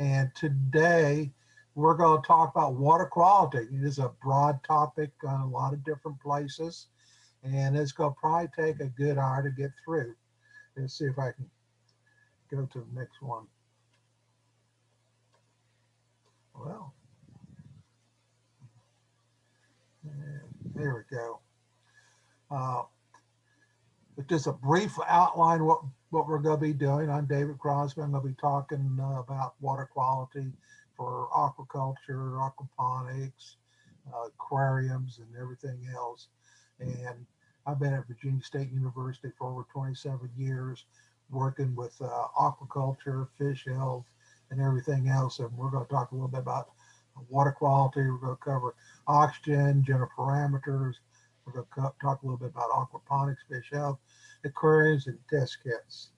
And today we're going to talk about water quality. It is a broad topic on a lot of different places. And it's going to probably take a good hour to get through. Let's see if I can go to the next one. Well, there we go. Uh, but just a brief outline what what we're going to be doing. I'm David Crosby. I'm going to be talking uh, about water quality for aquaculture, aquaponics, uh, aquariums, and everything else. And I've been at Virginia State University for over 27 years, working with uh, aquaculture, fish health, and everything else. And we're going to talk a little bit about water quality. We're going to cover oxygen, general parameters. We're going to talk a little bit about aquaponics, fish health, aquariums, and test kits.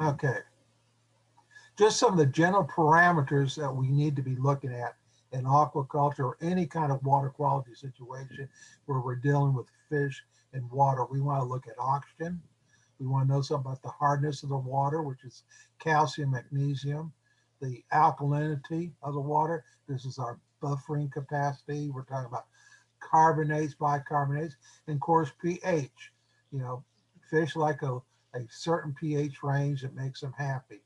Okay. Just some of the general parameters that we need to be looking at in aquaculture or any kind of water quality situation where we're dealing with fish and water. We want to look at oxygen. We want to know something about the hardness of the water, which is calcium, magnesium, the alkalinity of the water. This is our buffering capacity. We're talking about carbonates, bicarbonates, and of course pH. You know, fish like a, a certain pH range that makes them happy.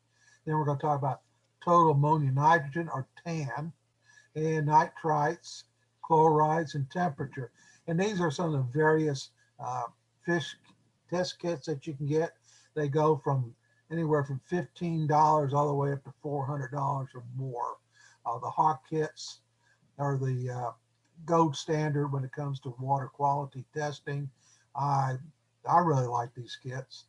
Then we're going to talk about total ammonium nitrogen or TAN and nitrites, chlorides, and temperature. And these are some of the various uh, fish test kits that you can get. They go from anywhere from $15 all the way up to $400 or more. Uh, the Hach kits are the uh, gold standard when it comes to water quality testing. I, I really like these kits.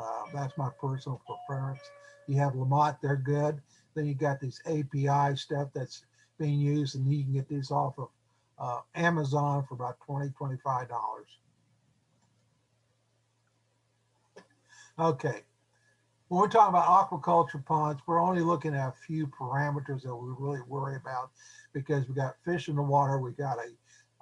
Uh, that's my personal preference. You have LaMotte, they're good. Then you got these API stuff that's being used and you can get these off of uh, Amazon for about $20, $25. Okay, when we're talking about aquaculture ponds, we're only looking at a few parameters that we really worry about because we got fish in the water, we got a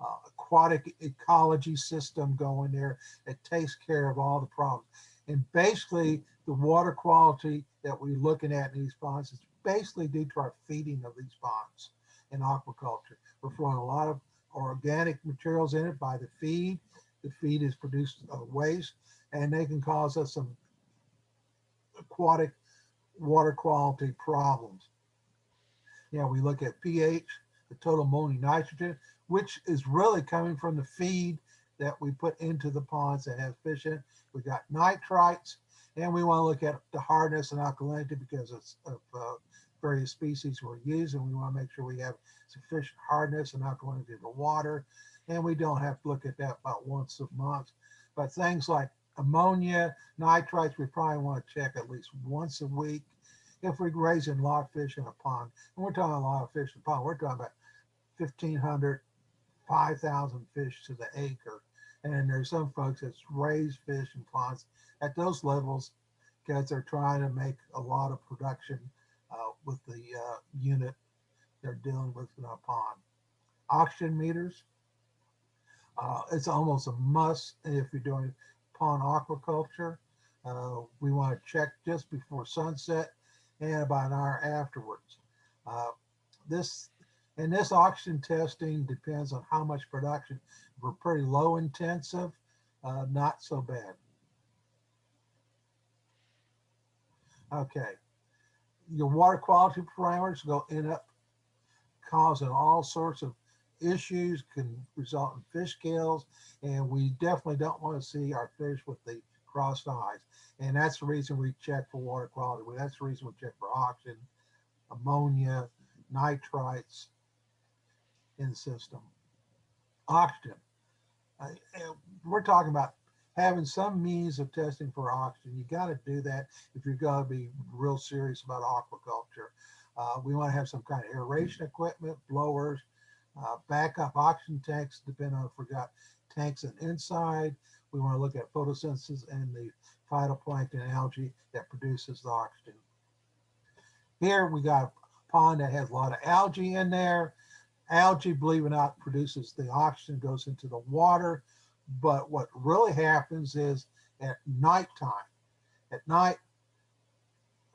uh, aquatic ecology system going there that takes care of all the problems. And basically the water quality that we're looking at in these ponds is basically due to our feeding of these ponds in aquaculture. We're throwing a lot of organic materials in it by the feed. The feed is produced uh, waste and they can cause us some aquatic water quality problems. Yeah, we look at pH, the total ammonium nitrogen, which is really coming from the feed that we put into the ponds that have fish in. We got nitrites, and we want to look at the hardness and alkalinity because of, uh, various species we're using. We want to make sure we have sufficient hardness and alkalinity in the water. And we don't have to look at that about once a month. But things like ammonia, nitrites, we probably want to check at least once a week if we're raising a lot fish in a pond. And we're talking a lot of fish in a pond. We're talking about 1,500, 5,000 fish to the acre. And there's some folks that's raise fish in ponds at those levels because they're trying to make a lot of production uh, with the uh, unit they're dealing with in a pond. Oxygen meters, uh, it's almost a must if you're doing pond aquaculture. Uh, we want to check just before sunset and about an hour afterwards. Uh, this and this oxygen testing depends on how much production. If we're pretty low intensive, uh, not so bad. Okay, your water quality parameters go end up causing all sorts of issues, can result in fish kills, and we definitely don't want to see our fish with the crossed eyes. And that's the reason we check for water quality. That's the reason we check for oxygen, ammonia, nitrites in the system. Oxygen. Uh, we're talking about having some means of testing for oxygen. You got to do that if you're going to be real serious about aquaculture. Uh, we want to have some kind of aeration equipment, blowers, uh, backup oxygen tanks, depending on if we got tanks and inside. We want to look at photosynthesis and the phytoplankton algae that produces the oxygen. Here we got a pond that has a lot of algae in there. Algae, believe it or not, produces the oxygen, goes into the water. But what really happens is at nighttime, at night,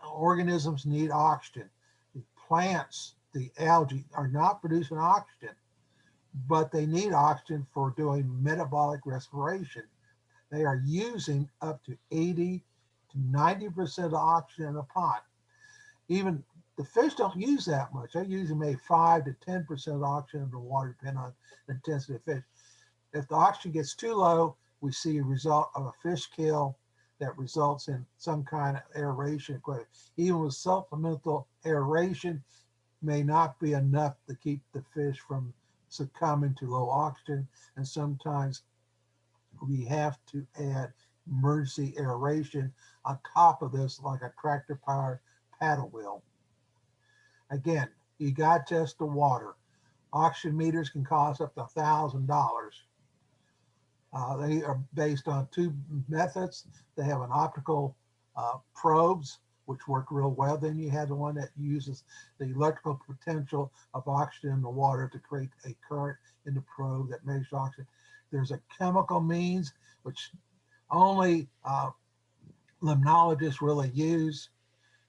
organisms need oxygen. The plants, the algae are not producing oxygen, but they need oxygen for doing metabolic respiration. They are using up to 80 to 90% of oxygen in the pond. Even the fish don't use that much. They usually maybe 5 to 10% of oxygen in the water, depending on the intensity of fish. If the oxygen gets too low, we see a result of a fish kill that results in some kind of aeration equipment. Even with supplemental aeration may not be enough to keep the fish from succumbing to low oxygen. And sometimes we have to add emergency aeration on top of this, like a tractor powered paddle wheel. Again, you got just the water. Oxygen meters can cost up to a thousand dollars. Uh, they are based on two methods. They have an optical uh, probes, which work real well. Then you have the one that uses the electrical potential of oxygen in the water to create a current in the probe that measures oxygen. There's a chemical means, which only uh, limnologists really use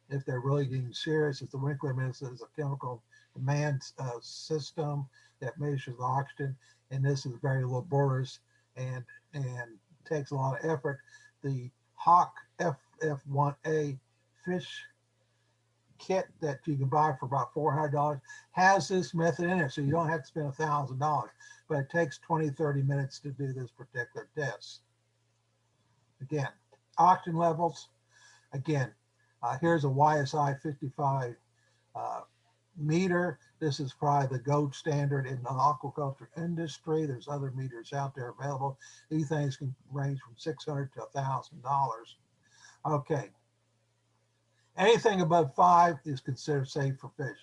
if they're really getting serious. If the Winkler method is a chemical demand uh, system that measures the oxygen, and this is very laborious and and takes a lot of effort. The Hach FF1A fish kit that you can buy for about $400 has this method in it. So you don't have to spend a thousand dollars, but it takes 20, 30 minutes to do this particular test. Again, oxygen levels. Again, uh, here's a YSI 55 uh, meter. This is probably the gold standard in the aquaculture industry. There's other meters out there available. These things can range from 600 to $1,000. Okay. Anything above five is considered safe for fish.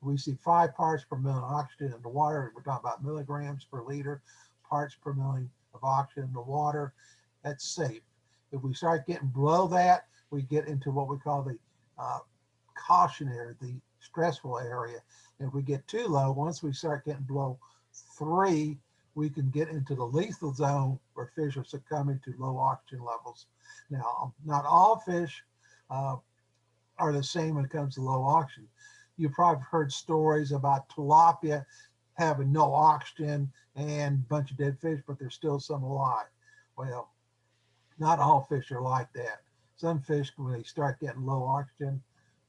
We see five parts per million of oxygen in the water. We're talking about milligrams per liter, parts per million of oxygen in the water. That's safe. If we start getting below that, we get into what we call the uh, cautionary, the stressful area. If we get too low, once we start getting below three, we can get into the lethal zone where fish are succumbing to low oxygen levels. Now, not all fish uh, are the same when it comes to low oxygen. You've probably heard stories about tilapia having no oxygen and a bunch of dead fish, but there's still some alive. Well, not all fish are like that. Some fish, when they start getting low oxygen,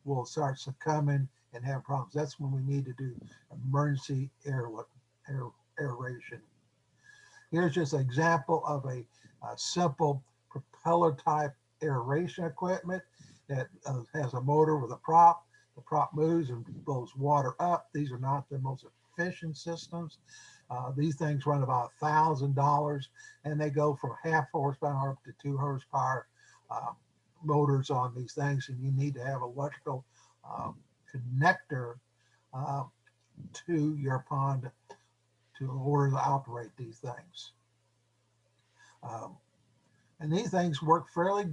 will start succumbing and have problems. That's when we need to do emergency air, air aeration. Here's just an example of a, a simple propeller type aeration equipment that uh, has a motor with a prop. The prop moves and blows water up. These are not the most efficient systems. Uh, these things run about a thousand dollars and they go from half horsepower up to two horsepower uh, motors on these things and you need to have electrical um, connector uh, to your pond to order to operate these things. Um, and these things work fairly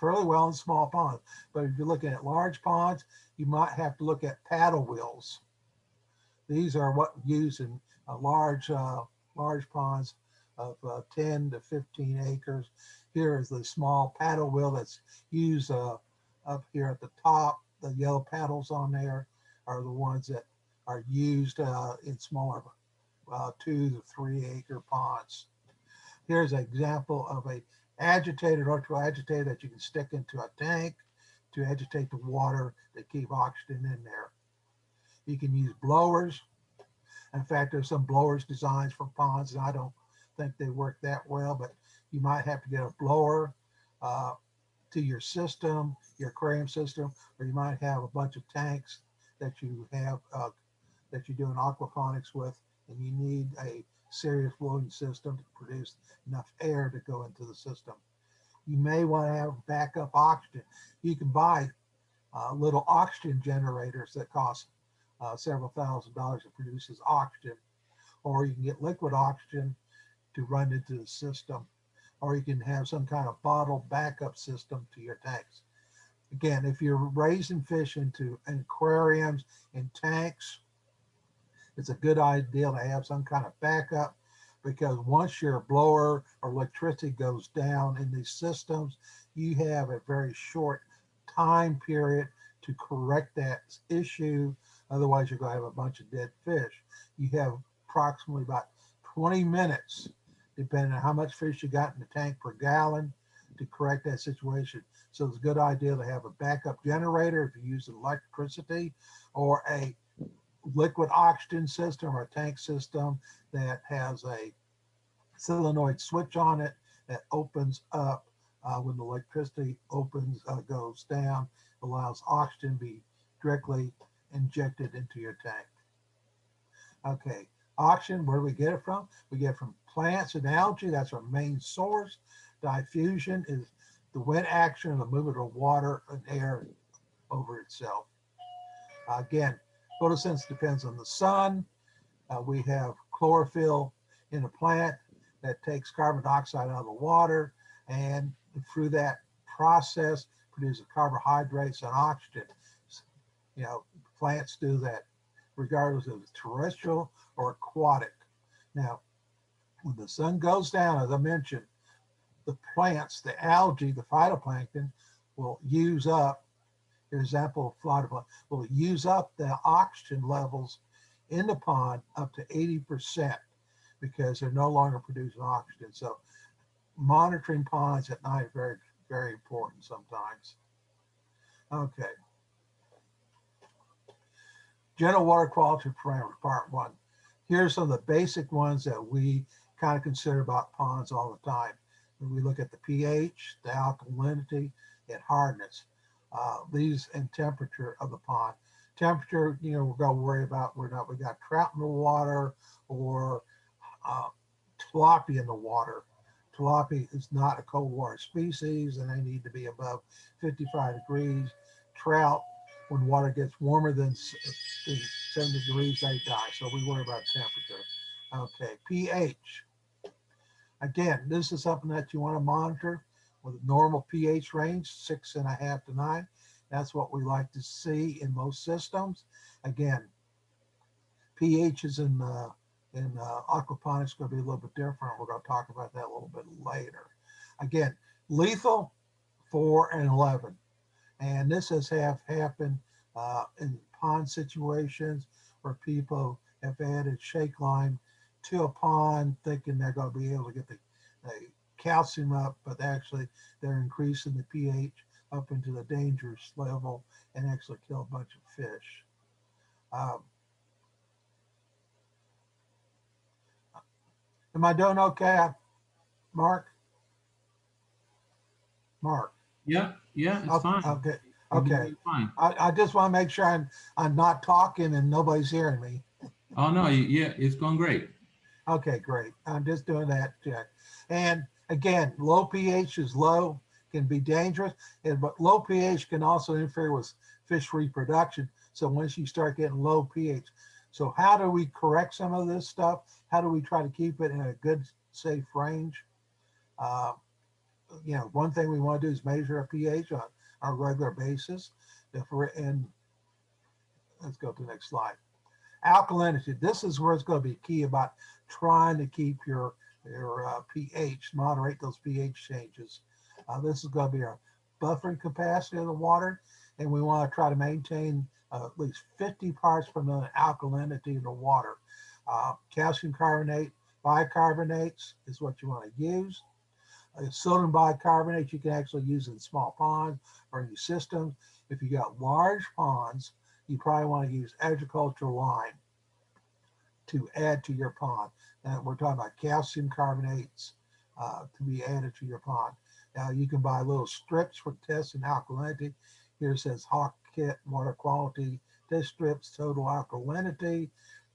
fairly well in small ponds. But if you're looking at large ponds, you might have to look at paddle wheels. These are what used in uh, large uh, large ponds of uh, 10 to 15 acres. Here is the small paddle wheel that's used uh, up here at the top the yellow paddles on there are the ones that are used uh, in smaller uh, two to three acre ponds. Here's an example of a agitated electrical agitator that you can stick into a tank to agitate the water to keep oxygen in there. You can use blowers. In fact, there's some blowers designs for ponds, and I don't think they work that well, but you might have to get a blower uh, to your system, your aquarium system, or you might have a bunch of tanks that you have uh, that you're doing aquaponics with, and you need a serious blowing system to produce enough air to go into the system. You may want to have backup oxygen. You can buy uh, little oxygen generators that cost uh, several thousand dollars. It produces oxygen, or you can get liquid oxygen to run into the system or you can have some kind of bottle backup system to your tanks. again, if you're raising fish into aquariums and tanks, it's a good idea to have some kind of backup because once your blower or electricity goes down in these systems, you have a very short time period to correct that issue. Otherwise, you're going to have a bunch of dead fish. You have approximately about 20 minutes, depending on how much fish you got in the tank per gallon to correct that situation. So it's a good idea to have a backup generator if you use electricity or a liquid oxygen system or tank system that has a solenoid switch on it that opens up uh, when the electricity opens, uh, goes down, allows oxygen be directly injected into your tank. Okay, oxygen, where do we get it from? We get it from plants and algae. That's our main source. Diffusion is the wind action of the movement of water and air over itself. Again, photosynthesis depends on the sun. Uh, we have chlorophyll in a plant that takes carbon dioxide out of the water and through that process produces carbohydrates and oxygen. You know, plants do that regardless of terrestrial or aquatic. Now, when the sun goes down, as I mentioned, the plants, the algae, the phytoplankton will use up, for example, phytoplankton will use up the oxygen levels in the pond up to 80% because they're no longer producing oxygen. So monitoring ponds at night very, very important sometimes. Okay. General water quality parameters, part one. Here's some of the basic ones that we kind of consider about ponds all the time. When We look at the pH, the alkalinity, and hardness. Uh, these and temperature of the pond. Temperature, you know, we're going to worry about whether or not we got trout in the water or uh, tilapia in the water. Tilapia is not a cold water species and they need to be above 55 degrees. Trout, when water gets warmer than 70 degrees, they die. So we worry about temperature. Okay, pH. Again, this is something that you want to monitor with a normal pH range, six and a half to nine. That's what we like to see in most systems. Again, pH is in uh, in uh, aquaponics going to be a little bit different. We're going to talk about that a little bit later. Again, lethal, 4 and 11. And this has have happened uh, in pond situations where people have added slake lime to a pond thinking they're going to be able to get the, the calcium up, but actually they're increasing the pH up into the dangerous level and actually kill a bunch of fish. Um, Am I doing okay, Mark? Mark? Yeah, yeah, it's Okay, fine. Okay, okay. Fine. I, I just want to make sure I'm, I'm not talking and nobody's hearing me. Oh, no, yeah, it's going great. Okay, great. I'm just doing that check. And again, low pH is low, can be dangerous, and but low pH can also interfere with fish reproduction. So once you start getting low pH, so how do we correct some of this stuff? How do we try to keep it in a good, safe range? Uh, you know, one thing we want to do is measure a pH on, on a regular basis. If we're in, let's go to the next slide. Alkalinity. This is where it's going to be key about trying to keep your your uh, pH, moderate those pH changes. Uh, this is going to be our buffering capacity of the water, and we want to try to maintain uh, at least 50 parts per million alkalinity in the water. Uh, calcium carbonate, bicarbonates is what you want to use. Uh, sodium bicarbonate you can actually use in small ponds or in your systems. If you got large ponds, you probably want to use agricultural lime to add to your pond. And we're talking about calcium carbonates uh, to be added to your pond. Now you can buy little strips for testing alkalinity. Here says Hach Kit water quality test strips, total alkalinity.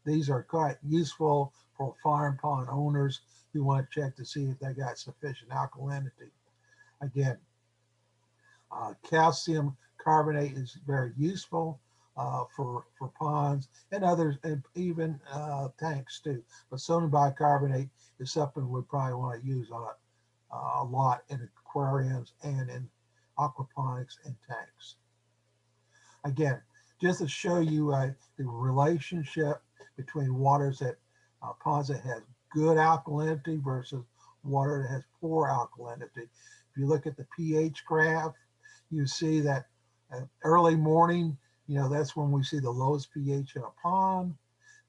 These are quite useful for farm pond owners who want to check to see if they got sufficient alkalinity. Again, uh, calcium carbonate is very useful uh, for for ponds and others, and even uh, tanks too. But sodium bicarbonate is something we probably want to use a lot, uh, a lot in aquariums and in aquaponics and tanks. Again, just to show you uh, the relationship between waters that uh, ponds that has good alkalinity versus water that has poor alkalinity. If you look at the pH graph, you see that uh, early morning, you know, that's when we see the lowest pH in a pond.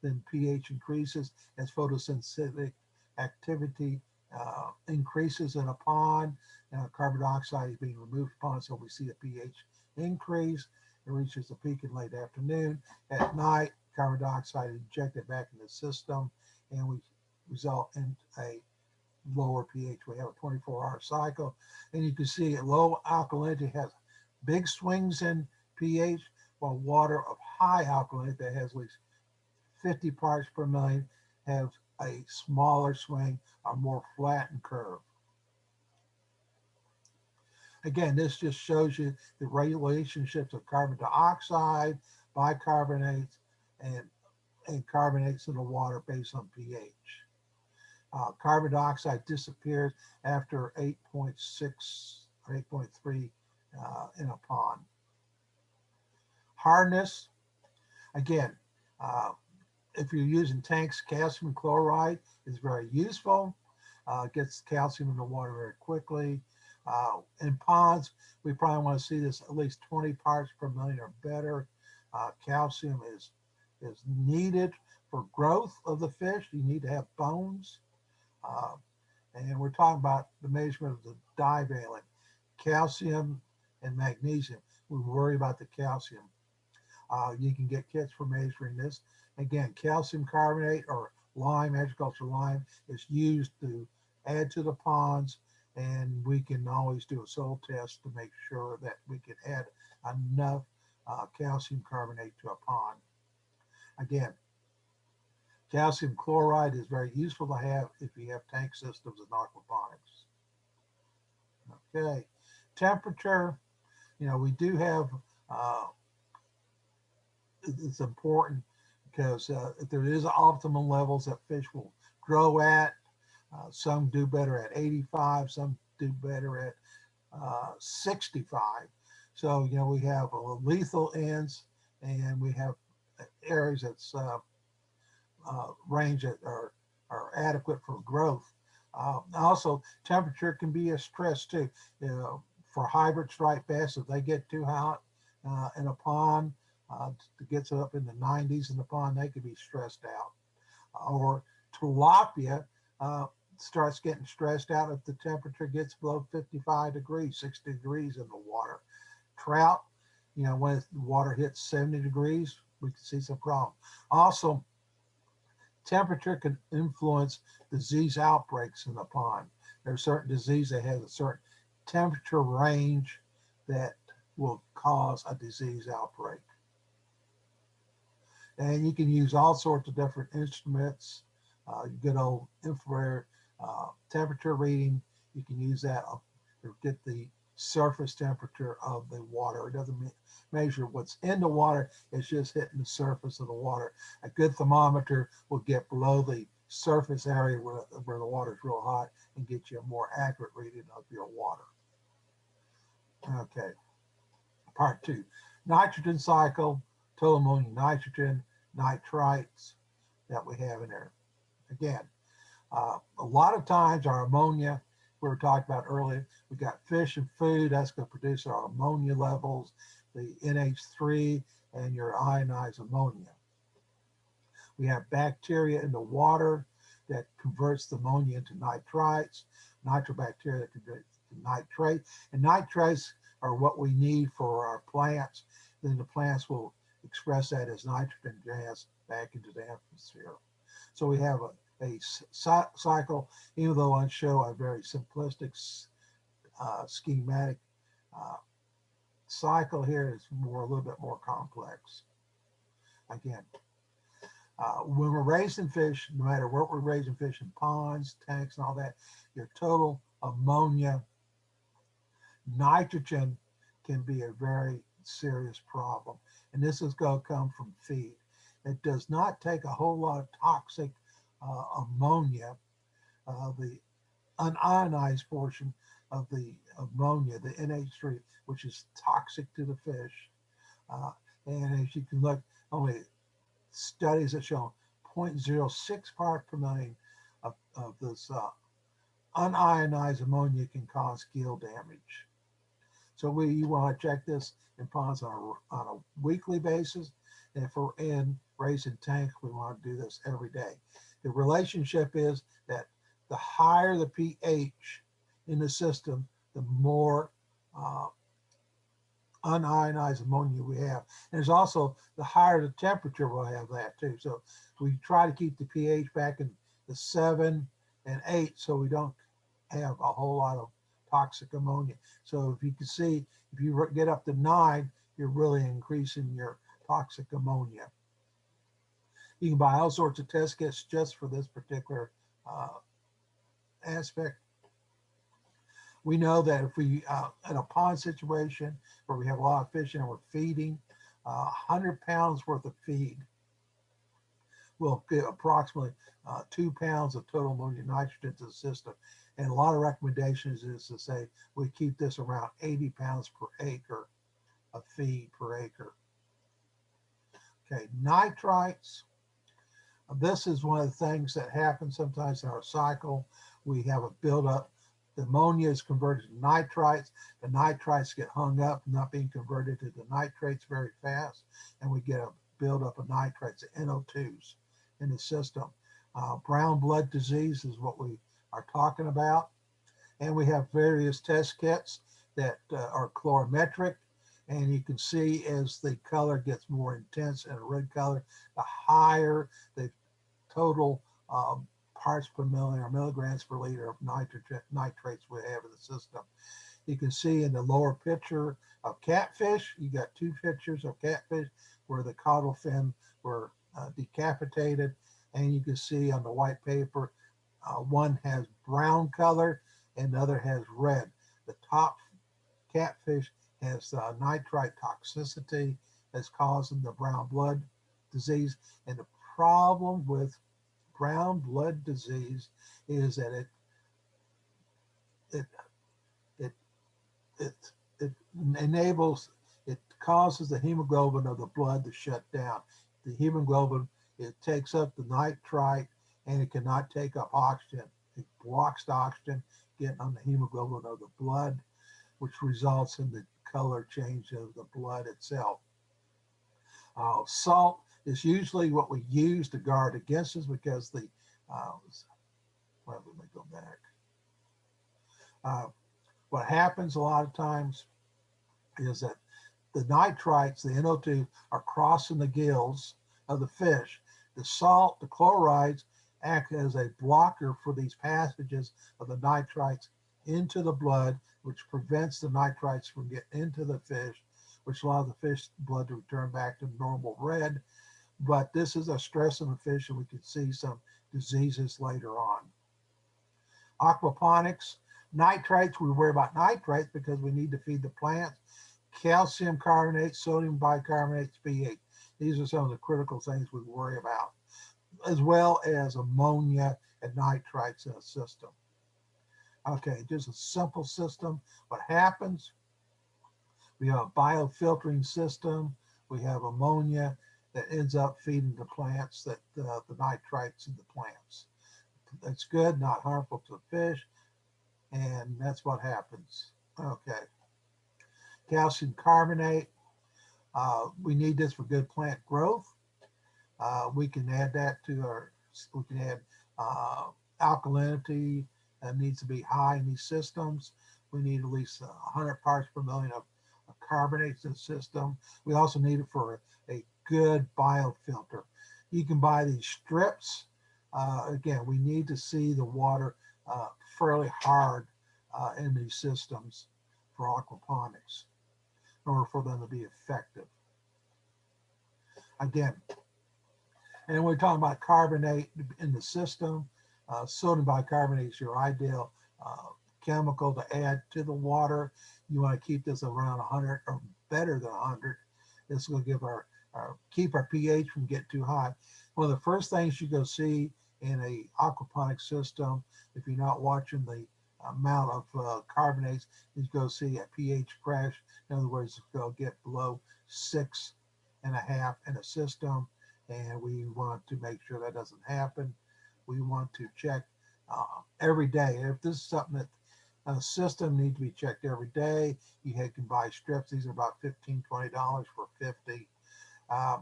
Then pH increases as photosynthetic activity uh, increases in a pond. Uh, carbon dioxide is being removed from pond, so we see a pH increase. It reaches a peak in late afternoon. At night, carbon dioxide is injected back in the system, and we result in a lower pH. We have a 24-hour cycle, and you can see low alkalinity has big swings in pH, while water of high alkalinity that has at least 50 parts per million have a smaller swing, a more flattened curve. Again, this just shows you the relationships of carbon dioxide, bicarbonates, and, and carbonates in the water based on pH. Uh, carbon dioxide disappears after 8.6 or 8.3 uh, in a pond. Hardness, again, uh, if you're using tanks, calcium chloride is very useful. Uh, gets calcium in the water very quickly. Uh, in ponds, we probably want to see this at least 20 parts per million or better. Uh, calcium is is needed for growth of the fish. You need to have bones. Uh, and we're talking about the measurement of the divalent, calcium and magnesium. We worry about the calcium. Uh, you can get kits for measuring this. Again, calcium carbonate or lime, agricultural lime is used to add to the ponds and we can always do a soil test to make sure that we can add enough uh, calcium carbonate to a pond. Again, calcium chloride is very useful to have if you have tank systems and aquaponics. Okay, temperature, you know, we do have, uh, it's important because uh, there is optimum levels that fish will grow at, uh, some do better at 85, some do better at uh, 65. So, you know, we have uh, lethal ends and we have areas that's uh, uh, range that are, are adequate for growth. Also, temperature can be a stress too. You know, for hybrid striped bass, if they get too hot in a pond, uh, gets up in the 90s in the pond, they could be stressed out. Or tilapia uh, starts getting stressed out if the temperature gets below 55 degrees, 60 degrees in the water. Trout, you know, when the water hits 70 degrees, we can see some problem. Also, temperature can influence disease outbreaks in the pond. There are certain diseases that have a certain temperature range that will cause a disease outbreak. And you can use all sorts of different instruments, uh, good old infrared uh, temperature reading. You can use that to get the surface temperature of the water. It doesn't me measure what's in the water, it's just hitting the surface of the water. A good thermometer will get below the surface area where, where the water is real hot and get you a more accurate reading of your water. Okay, part two, nitrogen cycle, total ammonium nitrogen, nitrites that we have in there. Again, uh, a lot of times our ammonia, we were talking about earlier, we got fish and food, that's going to produce our ammonia levels, the NH3 and your ionized ammonia. We have bacteria in the water that converts the ammonia into nitrites, nitrobacteria that converts to nitrate, and nitrates are what we need for our plants. Then the plants will express that as nitrogen gas back into the atmosphere. So we have a, a cycle, even though I show a very simplistic uh, schematic uh, cycle here is more a little bit more complex. Again, uh, when we're raising fish, no matter what we're raising fish in ponds, tanks, and all that, your total ammonia, nitrogen can be a very serious problem. And this is going to come from feed. It does not take a whole lot of toxic uh, ammonia, uh, the unionized portion of the ammonia, the NH3, which is toxic to the fish. Uh, and as you can look, only studies have shown 0.06 part per million of, of this uh, unionized ammonia can cause gill damage. So we want to check this in ponds on a, on a weekly basis. And if we're in raising tanks, we want to do this every day. The relationship is that the higher the pH in the system, the more uh, unionized ammonia we have. And there's also the higher the temperature we'll have that too. So we try to keep the pH back in the seven and eight so we don't have a whole lot of toxic ammonia. So if you can see, if you get up to nine, you're really increasing your toxic ammonia. You can buy all sorts of test kits just for this particular uh, aspect. We know that if we, uh, in a pond situation where we have a lot of fish and we're feeding, uh, 100 pounds worth of feed will get approximately uh, two pounds of total ammonium nitrogen to the system. And a lot of recommendations is to say we keep this around 80 pounds per acre of feed per acre. Okay, nitrites. This is one of the things that happens sometimes in our cycle. We have a buildup. The ammonia is converted to nitrites. The nitrites get hung up, not being converted to the nitrates very fast. And we get a buildup of nitrates, NO2s in the system. Uh, brown blood disease is what we are talking about. And we have various test kits that uh, are colorimetric. And you can see as the color gets more intense and a red color, the higher the total um, parts per million or milligrams per liter of nitrogen nitrates we have in the system. You can see in the lower picture of catfish, you got two pictures of catfish where the caudal fin were uh, decapitated. And you can see on the white paper, uh, one has brown color and the other has red. The top catfish has uh, nitrite toxicity that's causing the brown blood disease. And the problem with brown blood disease is that it it it it it enables it causes the hemoglobin of the blood to shut down. The hemoglobin it takes up the nitrite and it cannot take up oxygen. It blocks the oxygen getting on the hemoglobin of the blood, which results in the color change of the blood itself. Uh, salt is usually what we use to guard against this because the, uh, well, let me go back. Uh, what happens a lot of times is that the nitrites, the NO2, are crossing the gills of the fish. The salt, the chlorides, act as a blocker for these passages of the nitrites into the blood, which prevents the nitrites from getting into the fish, which allows the fish blood to return back to normal red. But this is a stress on the fish, and we can see some diseases later on. Aquaponics, nitrates, we worry about nitrates because we need to feed the plants. Calcium carbonate, sodium bicarbonate, pH. These are some of the critical things we worry about as well as ammonia and nitrites in a system. Okay, just a simple system. What happens? We have a biofiltering system. We have ammonia that ends up feeding the plants that uh, the nitrites in the plants. That's good, not harmful to the fish. And that's what happens. Okay. Calcium carbonate. Uh, we need this for good plant growth. Uh, we can add that to our, we can add uh, alkalinity that needs to be high in these systems. We need at least 100 parts per million of, of carbonates in the system. We also need it for a, a good biofilter. You can buy these strips. Uh, again, we need to see the water uh, fairly hard uh, in these systems for aquaponics order for them to be effective. Again, and we're talking about carbonate in the system. Uh, sodium bicarbonate is your ideal uh, chemical to add to the water. You want to keep this around 100 or better than 100. This will give our, our keep our pH from getting too high. One of the first things you go see in a aquaponic system, if you're not watching the amount of uh, carbonates is going to see a pH crash. In other words, it's going to get below six and a half in a system. And we want to make sure that doesn't happen. We want to check uh, every day. If this is something that a system needs to be checked every day, you can buy strips. These are about $15, $20 for 50 uh,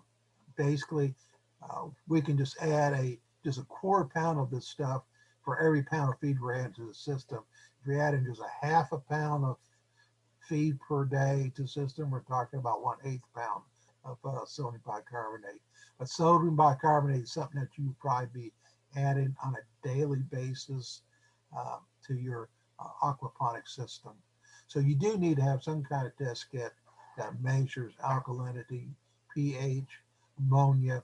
Basically, uh, we can just add a just a quarter pound of this stuff for every pound of feed we're adding to the system. If we add in just a half a pound of feed per day to system, we're talking about one eighth pound of uh, sodium bicarbonate. But sodium bicarbonate is something that you probably be adding on a daily basis uh, to your uh, aquaponic system. So you do need to have some kind of test kit that measures alkalinity, pH, ammonia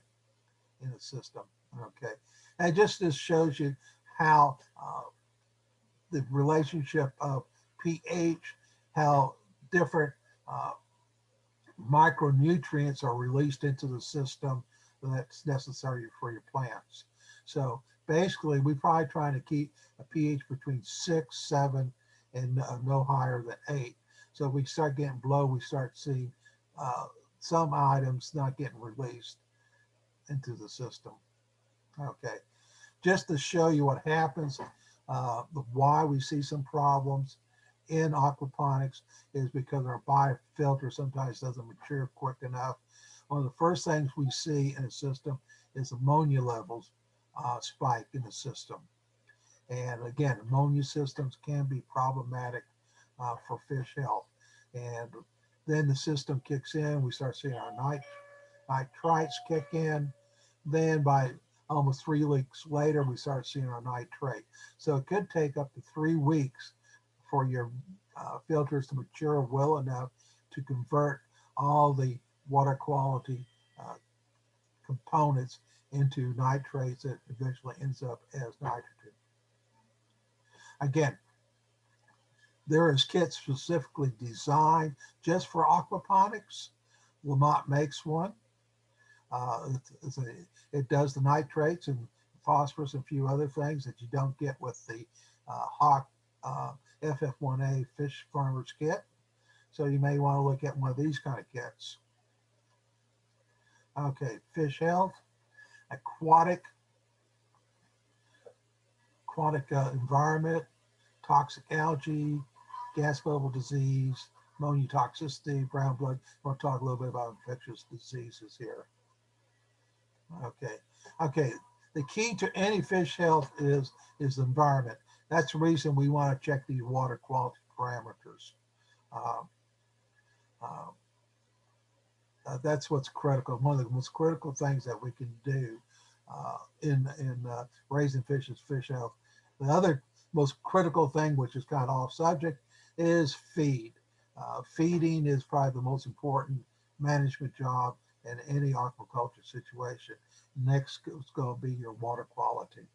in the system. Okay, and just this shows you how uh, the relationship of pH, how different uh, micronutrients are released into the system that's necessary for your plants. So basically, we're probably trying to keep a pH between six, seven, and uh, no higher than eight. So if we start getting below, we start seeing uh, some items not getting released into the system. Okay, just to show you what happens, uh, why we see some problems in aquaponics is because our biofilter sometimes doesn't mature quick enough. One of the first things we see in a system is ammonia levels uh, spike in the system. And again, ammonia systems can be problematic uh, for fish health. And then the system kicks in, we start seeing our nit nitrites kick in. Then by almost three weeks later, we start seeing our nitrate. So it could take up to three weeks for your uh, filters to mature well enough to convert all the water quality uh, components into nitrates that eventually ends up as nitrogen. Again, there is kits specifically designed just for aquaponics. LaMotte makes one. Uh, it does the nitrates and phosphorus and a few other things that you don't get with the uh, Hach uh, FF1A fish farmer's kit. So you may want to look at one of these kind of kits. Okay, fish health, aquatic, aquatic uh, environment, toxic algae, gas bubble disease, ammonia toxicity, brown blood. We'll talk a little bit about infectious diseases here. Okay, okay. The key to any fish health is is the environment. That's the reason we want to check these water quality parameters. Uh, uh, that's what's critical. One of the most critical things that we can do uh, in in uh, raising fish is fish health. The other most critical thing, which is kind of off subject, is feed. Uh, feeding is probably the most important management job in any aquaculture situation. Next is going to be your water quality.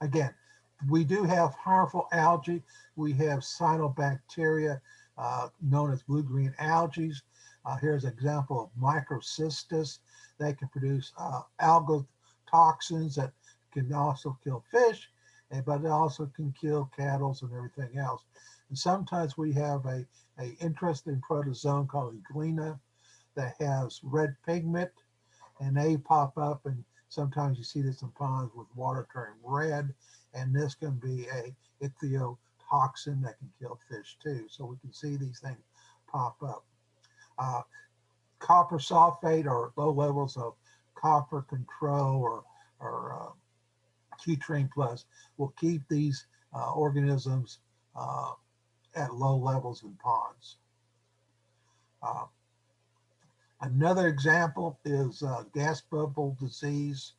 Again, we do have harmful algae. We have cyanobacteria uh, known as blue-green algae. Uh, here's an example of microcystis. They can produce uh, algal toxins that can also kill fish, but it also can kill cattle and everything else. And sometimes we have a, a interesting protozoan called Euglena that has red pigment and they pop up and sometimes you see this in ponds with water turning red and this can be a ichthyotoxin that can kill fish too. So we can see these things pop up. Uh, copper sulfate or low levels of copper control or, or uh, Plus will keep these uh, organisms uh, at low levels in ponds. Uh, Another example is uh, gas bubble disease.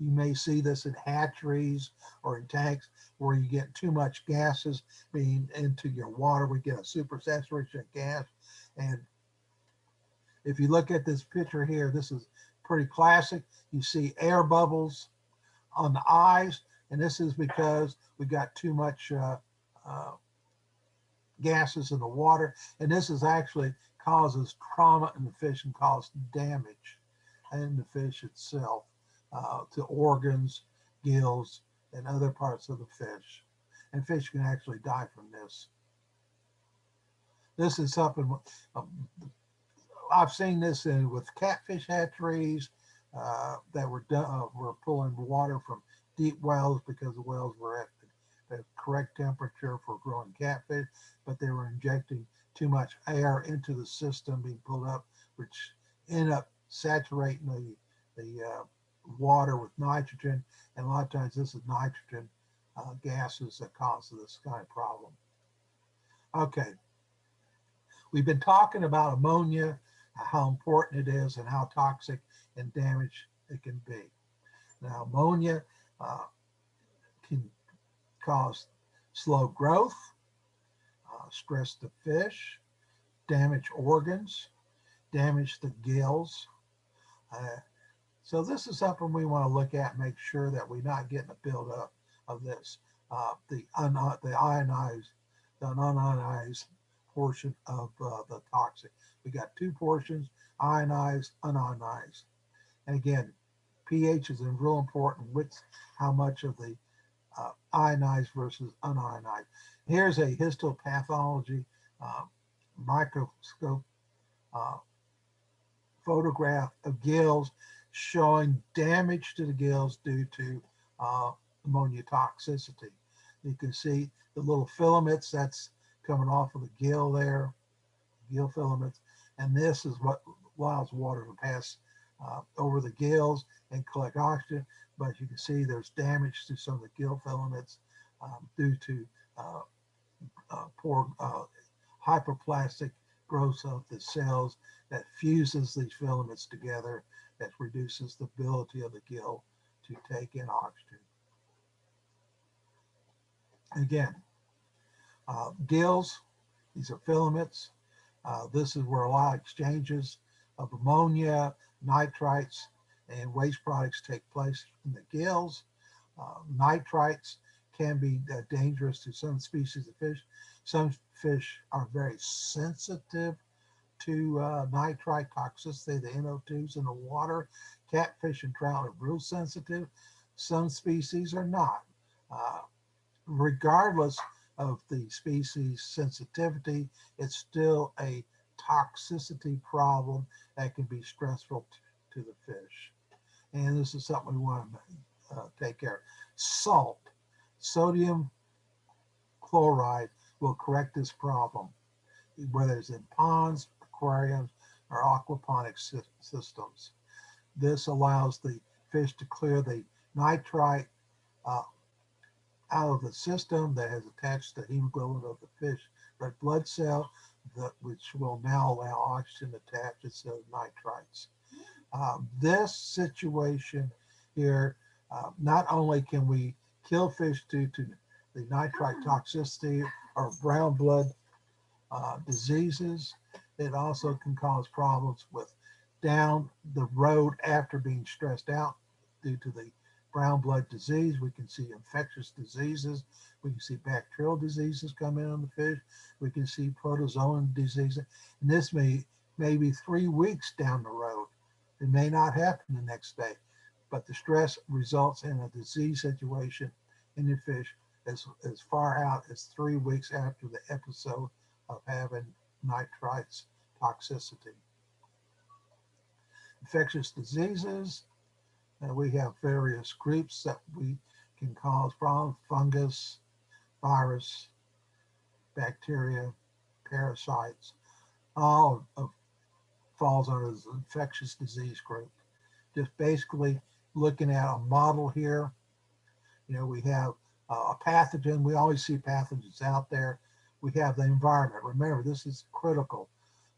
You may see this in hatcheries or in tanks where you get too much gases being into your water. We get a super saturation of gas. And if you look at this picture here, this is pretty classic. You see air bubbles on the eyes, and this is because we got too much uh, uh, gases in the water. And this is actually causes trauma in the fish and causes damage in the fish itself uh, to organs, gills, and other parts of the fish. And fish can actually die from this. This is something, um, I've seen this in with catfish hatcheries uh, that were uh, were pulling water from deep wells because the wells were at the, correct temperature for growing catfish, but they were injecting too much air into the system being pulled up, which end up saturating the the uh, water with nitrogen, and a lot of times this is nitrogen uh, gases that cause this kind of problem. Okay, we've been talking about ammonia, how important it is, and how toxic and damage it can be. Now, ammonia uh, cause slow growth, uh, stress the fish, damage organs, damage the gills. Uh, so this is something we want to look at, make sure that we're not getting a buildup of this. Uh, the un the ionized, the unionized portion of uh, the toxic. We got two portions, ionized, unionized. And again, pH is real important with how much of the uh, ionized versus unionized. Here's a histopathology uh, microscope uh, photograph of gills showing damage to the gills due to uh, ammonia toxicity. You can see the little filaments that's coming off of the gill there, gill filaments, and this is what allows water to pass uh, over the gills and collect oxygen. But you can see there's damage to some of the gill filaments um, due to uh, uh, poor uh, hyperplastic growth of the cells that fuses these filaments together that reduces the ability of the gill to take in oxygen. Again, uh, gills, these are filaments. Uh, this is where a lot of exchanges of ammonia, nitrites, and waste products take place in the gills. Uh, nitrites can be uh, dangerous to some species of fish. Some fish are very sensitive to uh, nitrite toxicity, the NO2s in the water. Catfish and trout are real sensitive. Some species are not. Uh, regardless of the species sensitivity, it's still a toxicity problem that can be stressful to the fish. And this is something we want to uh, take care of. Salt, sodium chloride will correct this problem, whether it's in ponds, aquariums, or aquaponic sy systems. This allows the fish to clear the nitrite uh, out of the system that has attached to the hemoglobin of the fish red blood cell, that, which will now allow oxygen to attach instead of nitrites. Um, this situation here, uh, not only can we kill fish due to the nitrite toxicity or brown blood uh, diseases, it also can cause problems with down the road after being stressed out due to the brown blood disease. We can see infectious diseases. We can see bacterial diseases come in on the fish. We can see protozoan diseases. And this may, maybe three weeks down the road. It may not happen the next day, but the stress results in a disease situation in the fish as, as far out as three weeks after the episode of having nitrites toxicity. Infectious diseases, and we have various groups that we can cause problems, fungus, virus, bacteria, parasites, all of, falls under the infectious disease group. Just basically looking at a model here, you know, we have uh, a pathogen. We always see pathogens out there. We have the environment. Remember, this is critical.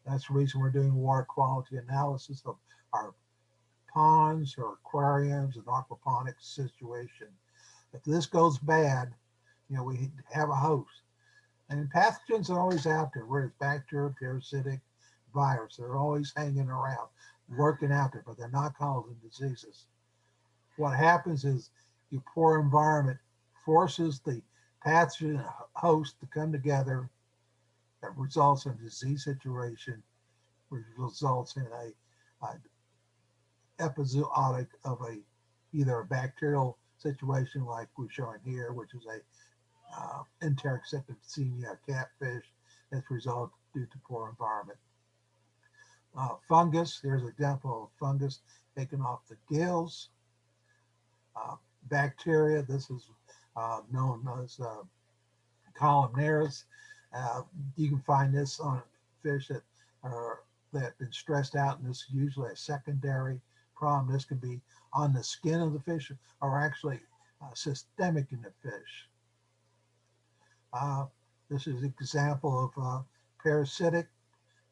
That's the reason we're doing water quality analysis of our ponds or aquariums and aquaponics situation. If this goes bad, you know, we have a host. And pathogens are always out there, whether it's bacteria, parasitic, virus. They're always hanging around, working out there, but they're not causing diseases. What happens is your poor environment forces the pathogen host to come together that results in a disease situation, which results in a, a epizootic of a either a bacterial situation like we're showing here, which is a uh, enteric septicemia catfish that's resulted due to poor environment. Uh, fungus, here's an example of fungus taken off the gills. Uh, bacteria, this is uh, known as uh, columnaris. Uh, you can find this on fish that are that have been stressed out, and this is usually a secondary problem. This can be on the skin of the fish or actually uh, systemic in the fish. This is an example of parasitic,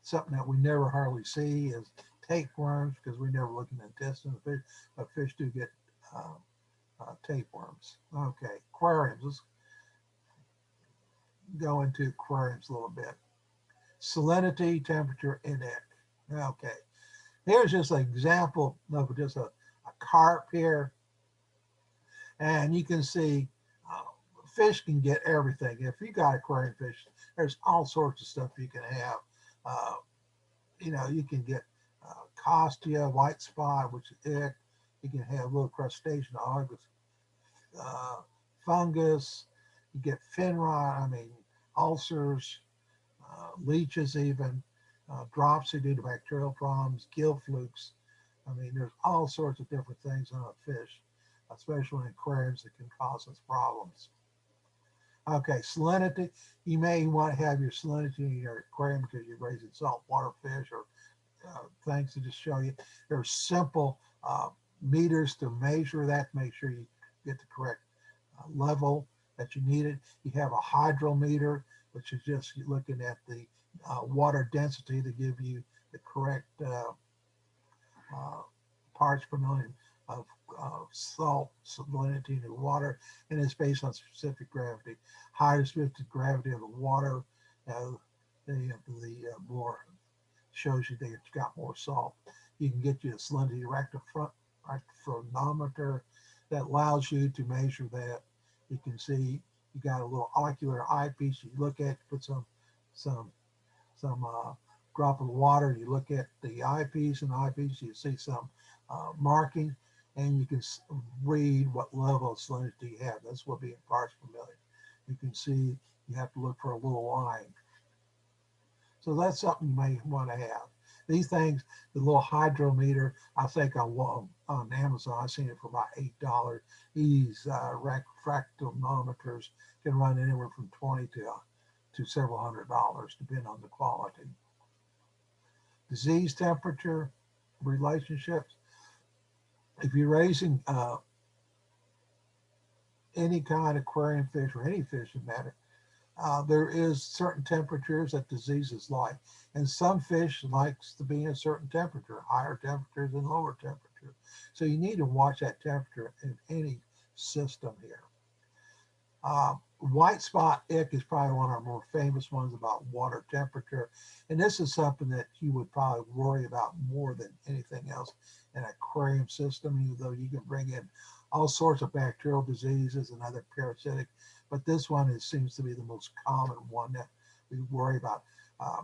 something that we never hardly see is tapeworms because we never look in the intestine of fish, but fish do get uh, uh, tapeworms. Okay, aquariums. Let's go into aquariums a little bit. Salinity, temperature, ick. Okay, here's just an example of just a, a carp here. And you can see uh, fish can get everything. If you got aquarium fish, there's all sorts of stuff you can have. Uh, you know, you can get uh, costia, white spot, which is ick. You can have little crustacean algae, uh, fungus. You get fin rot, I mean, ulcers, uh, leeches even, uh, dropsy due to bacterial problems, gill flukes. I mean, there's all sorts of different things on a fish, especially in aquariums that can cause us problems. Okay, salinity. You may want to have your salinity in your aquarium because you're raising saltwater fish or uh, things to just show you. There's simple uh, meters to measure that, make sure you get the correct uh, level that you need it. You have a hydrometer, which is just looking at the uh, water density to give you the correct uh, uh, parts per million of salt salinity in the water, and it's based on specific gravity. Higher specific gravity of the water, uh, the, the uh, more shows you that it's got more salt. You can get you a salinity rectifronometer that allows you to measure that. You can see you got a little ocular eyepiece you look at, put some some some uh, drop of water, you look at the eyepiece and the eyepiece, you see some uh, marking and you can read what level of salinity you have. That's what being parts per million. You can see you have to look for a little line. So that's something you may want to have. These things, the little hydrometer, I think on, on Amazon, I've seen it for about $8. These uh, refractometers can run anywhere from 20 to, uh, to several hundred dollars, depending on the quality. Disease temperature relationships. If you're raising uh, any kind of aquarium fish or any fish in matter, uh, there is certain temperatures that diseases like. And some fish likes to be in a certain temperature, higher temperatures and lower temperatures. So you need to watch that temperature in any system here. Uh, white spot ick is probably one of our more famous ones about water temperature. And this is something that you would probably worry about more than anything else in an aquarium system, even though you can bring in all sorts of bacterial diseases and other parasitic but this one is, seems to be the most common one that we worry about. Uh,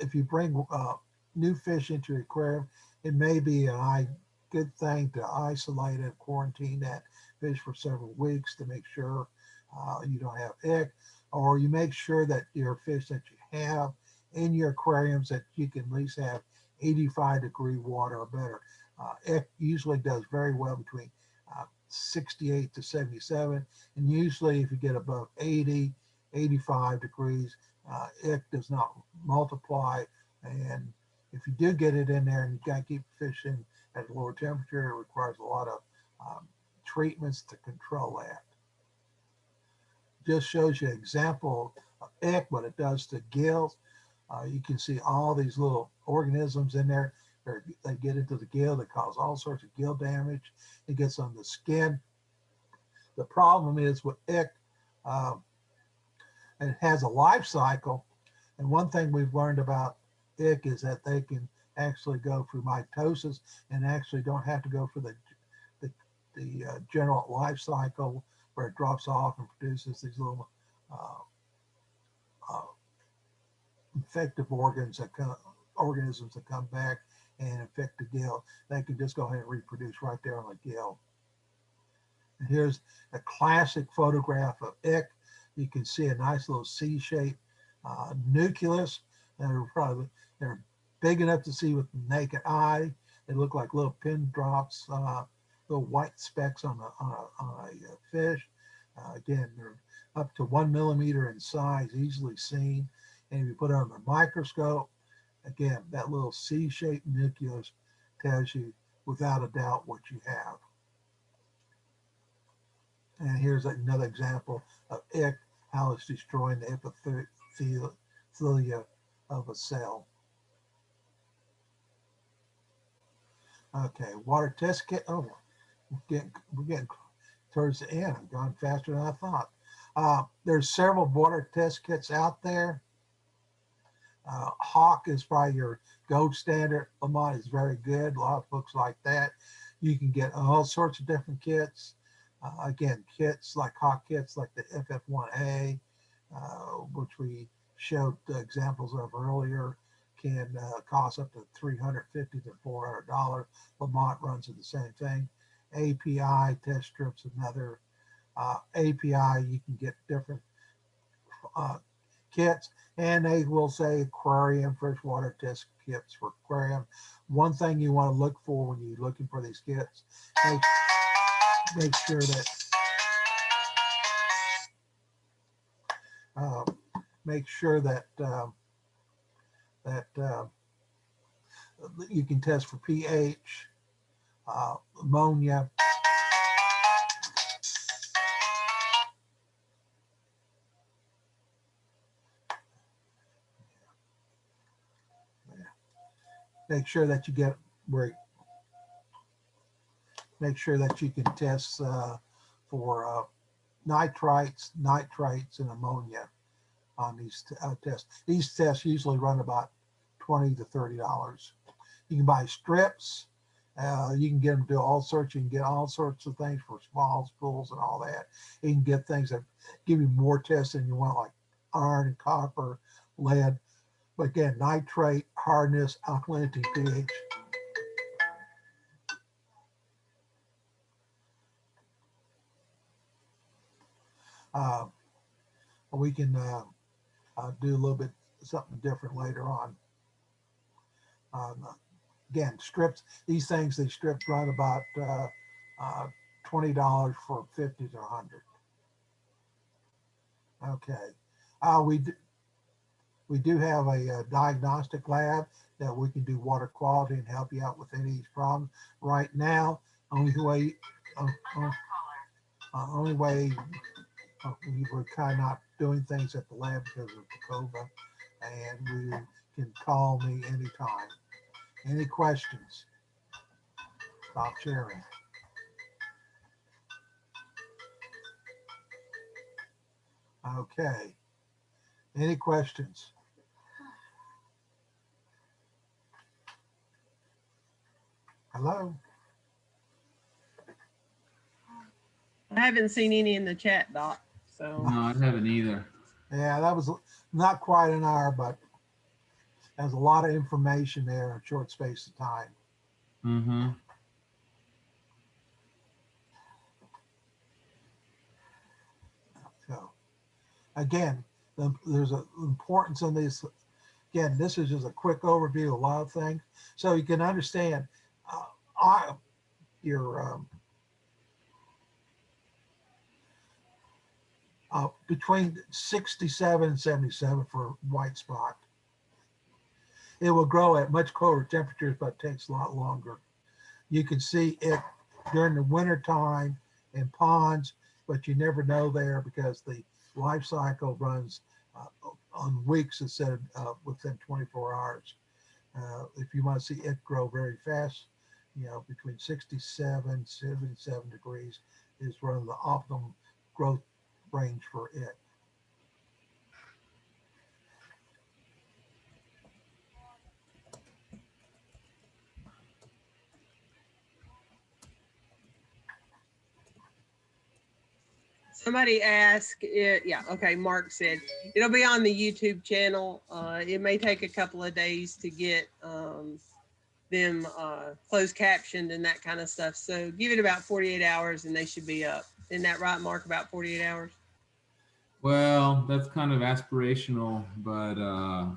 if you bring uh, new fish into your aquarium, it may be a good thing to isolate and quarantine that fish for several weeks to make sure uh, you don't have ick, or you make sure that your fish that you have in your aquariums that you can at least have 85 degree water or better. Uh, ick usually does very well between uh, 68 to 77. And usually if you get above 80, 85 degrees, uh, it does not multiply. And if you do get it in there and you got to keep fishing at a lower temperature, it requires a lot of um, treatments to control that. Just shows you an example of ick, what it does to gills. Uh, you can see all these little organisms in there they get into the gill, they cause all sorts of gill damage. It gets on the skin. The problem is with ick, um, it has a life cycle. And one thing we've learned about ick is that they can actually go through mitosis and actually don't have to go for the the, the uh, general life cycle where it drops off and produces these little uh, uh, infective organs that come, organisms that come back and infect the gill, they can just go ahead and reproduce right there on the gill. And here's a classic photograph of ick. You can see a nice little C-shaped uh, nucleus. They're probably they're big enough to see with the naked eye. They look like little pin drops, uh, little white specks on a, on a, on a uh, fish. Uh, again, they're up to one millimeter in size, easily seen. And if you put it under a microscope, again, that little C-shaped nucleus tells you without a doubt what you have. And here's another example of ick, how it's destroying the epithelia of a cell. Okay, water test kit. Oh, we're getting, towards the end. I've gone faster than I thought. Uh, there's several water test kits out there. Uh, Hach is probably your gold standard. LaMotte is very good. A lot of books like that. You can get all sorts of different kits. Uh, again, kits like Hach kits like the FF1A, uh, which we showed the examples of earlier, can uh, cost up to 350 to $400. LaMotte runs it the same thing. API test strips, another uh, API, you can get different uh, kits and they will say aquarium, freshwater test kits for aquarium. One thing you want to look for when you're looking for these kits, make, make sure that uh, make sure that um, that uh, you can test for pH, uh, ammonia, make sure that you get where make sure that you can test uh, for uh, nitrites, nitrates, and ammonia on these uh, tests. These tests usually run about 20 to 30 dollars. You can buy strips. Uh, you can get them to do all sorts. You can get all sorts of things for smalls, pools, and all that. You can get things that give you more tests than you want, like iron, and copper, lead. But again, nitrate, hardness, alkalinity, pH. Uh, we can uh, uh, do a little bit something different later on. Um, again, strips, these things, they strip run about uh, uh, $20 for 50 to 100. Okay. Uh, we, d- we do have a, uh diagnostic lab that we can do water quality and help you out with any of these problems. Right now, only way, uh, uh, only way uh, we were kind of not doing things at the lab because of the COVID, and you can call me anytime. Any questions? Stop sharing. Okay. Any questions? Hello? I haven't seen any in the chat, Doc, so. No, I haven't either. Yeah, that was not quite an hour, but there's a lot of information there in a short space of time. Mm-hmm. So again, the, there's an importance in this. Again, this is just a quick overview of a lot of things. So you can understand uh, I, your um, uh, between 67 and 77 for white spot. It will grow at much colder temperatures, but takes a lot longer. You can see it during the winter time in ponds, but you never know there because the life cycle runs uh, on weeks instead of uh, within 24 hours. Uh, if you want to see it grow very fast, you know, between 67, 77 degrees is one of the optimum growth range for it. Somebody asked, it, yeah, okay, Mark said, it'll be on the YouTube channel. Uh, it may take a couple of days to get, um, them, uh, closed captioned and that kind of stuff. So give it about forty-eight hours and they should be up. Isn't that right, Mark? About forty-eight hours? Well, that's kind of aspirational, but uh,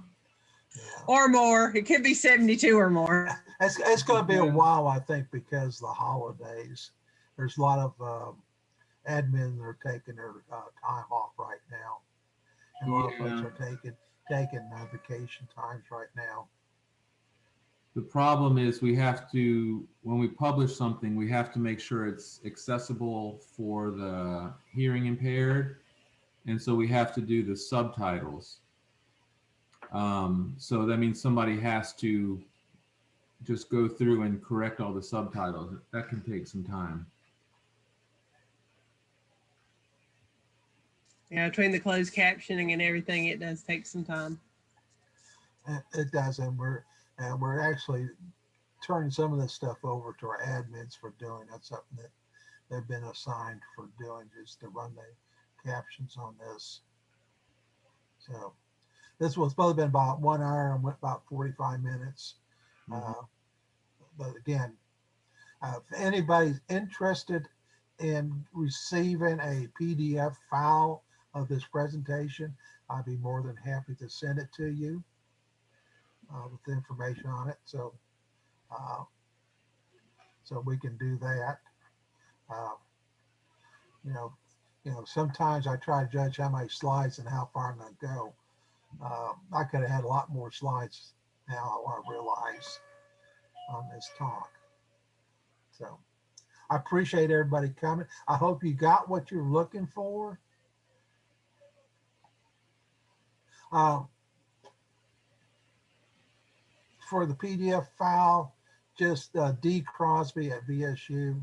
Or more. It could be seventy-two or more. It's, it's gonna be a while, I think, because the holidays, there's a lot of, um, admin are taking their, uh, time off right now. And a lot of folks are taking, taking uh, vacation times right now. the problem is we have to, when we publish something, we have to make sure it's accessible for the hearing impaired. And so we have to do the subtitles. Um, so that means somebody has to just go through and correct all the subtitles. That can take some time. Yeah, between the closed captioning and everything, it does take some time. It, it does, and we're, and we're actually turning some of this stuff over to our admins for doing. That's something that they've been assigned for doing, just to run the captions on this. So this was supposed to been about one hour and went about forty-five minutes. Uh, But again, uh, if anybody's interested in receiving a PDF file of this presentation, I'd be more than happy to send it to you uh, with the information on it. So, uh, so we can do that. Uh, You know, you know, sometimes I try to judge how many slides and how far I'm gonna go. Uh, I could have had a lot more slides now, I realize, on this talk. So I appreciate everybody coming. I hope you got what you're looking for. Um, for the PDF file, just uh, D Crosby at vsu.edu.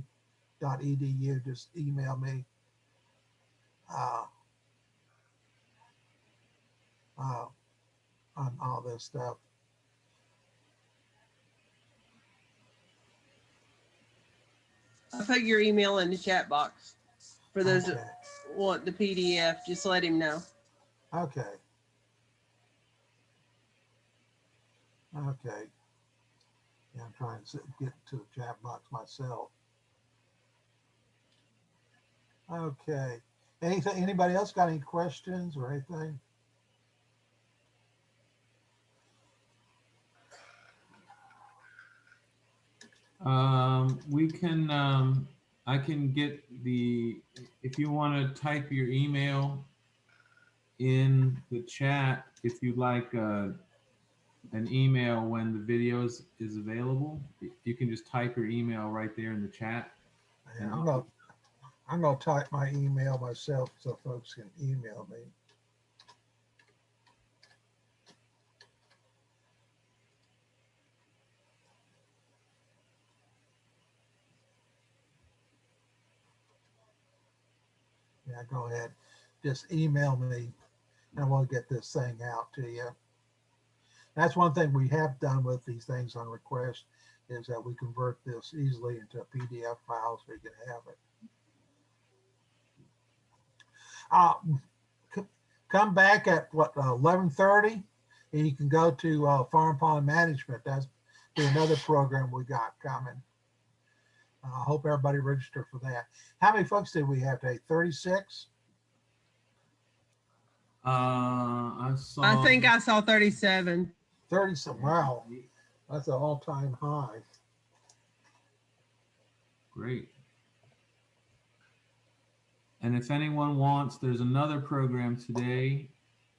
Just email me. Uh, uh, on all this stuff. I put your email in the chat box for those Okay. that want the PDF. Just let him know. Okay. Okay. Yeah, I'm trying to get to the chat box myself. Okay. Anything, anybody else got any questions or anything? Um, we can, um, I can get the, if you want to type your email in the chat, if you'd like, uh, an email when the videos is available, you can just type your email right there in the chat. Yeah, I'm gonna, I'm gonna type my email myself so folks can email me. Yeah, go ahead. Just email me and we'll get this thing out to you. That's one thing we have done with these things on request is that we convert this easily into a PDF file so you can have it. Uh, c- come back at what, eleven thirty? And you can go to, uh, Farm Pond Management. That's be another program we got coming. Uh, I hope everybody registered for that. How many folks did we have today? Thirty-six? Uh, I saw. I think I saw 37. Thirty some, wow, that's an all-time high. Great. And if anyone wants, there's another program today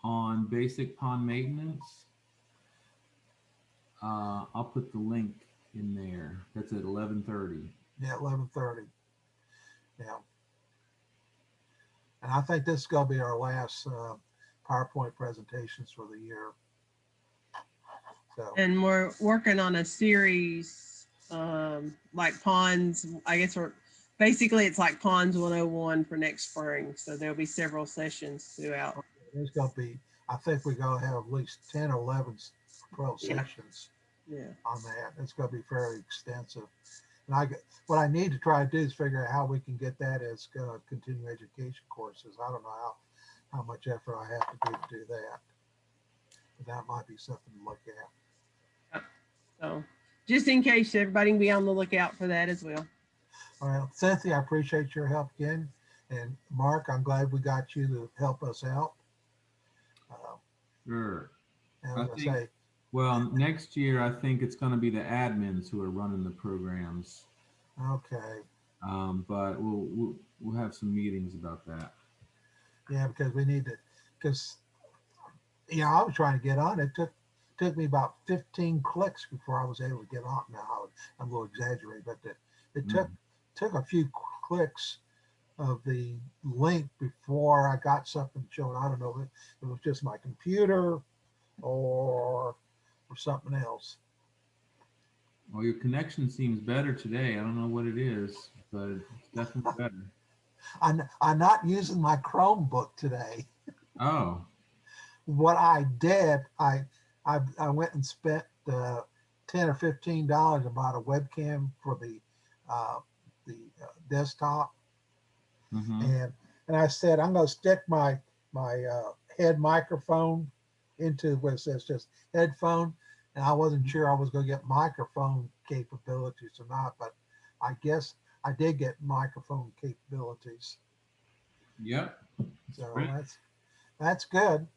on basic pond maintenance. Uh, I'll put the link in there. That's at eleven thirty. Yeah, eleven thirty. Yeah. And I think this is gonna be our last uh, PowerPoint presentations for the year. So, And we're working on a series, um, like ponds, I guess we're, basically it's like ponds 101 for next spring. So there'll be several sessions throughout. there's gonna be, I think we're gonna have at least 10 or 11, 12 Yeah. sessions Yeah. on that. It's gonna be very extensive. And I, get- what I need to try to do is figure out how we can get that as uh, continuing education courses. I don't know how, how much effort I have to do to do that. But that might be something to look at. So just in case everybody can be on the lookout for that as well. Well, Cynthia, I appreciate your help again. And Mark, I'm glad we got you to help us out. Uh, Sure. And I I think- say, Well, next year, I think it's gonna be the admins who are running the programs. okay, Um, but we'll, we'll, we'll have some meetings about that. yeah, because we need to, because, you know, I was trying to get on. It took, took me about fifteen clicks before I was able to get on. Now, I'm a little exaggerating, but it, it took, mm. took a few clicks of the link before I got something showing. I don't know if it was just my computer or, or something else. Well, your connection seems better today. I don't know what it is, but it's definitely better. I'm, I'm not using my Chromebook today. Oh, What I did, I, I, I went and spent uh, 10 or 15 dollars and bought a webcam for the, uh, the uh, desktop. mhm. And, and I said, I'm gonna stick my, my uh, head microphone into what it says just headphone. And I wasn't sure I was gonna get microphone capabilities or not, but I guess I did get microphone capabilities. Yep. So Great. that's, that's good.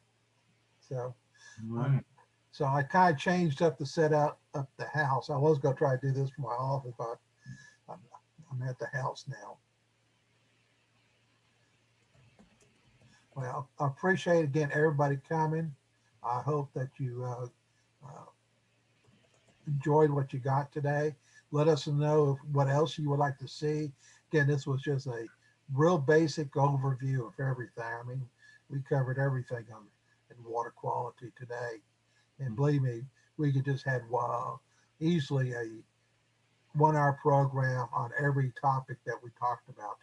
So, Right. So I kind of changed up the setup up the house. I was gonna try to do this from my office, but I'm, I'm at the house now. Well, I appreciate again, everybody coming. I hope that you, uh, uh, enjoyed what you got today. Let us know what else you would like to see. Again, this was just a real basic overview of everything. I mean, we covered everything on in water quality today. And believe me, we could just had uh, easily a one hour program on every topic that we talked about.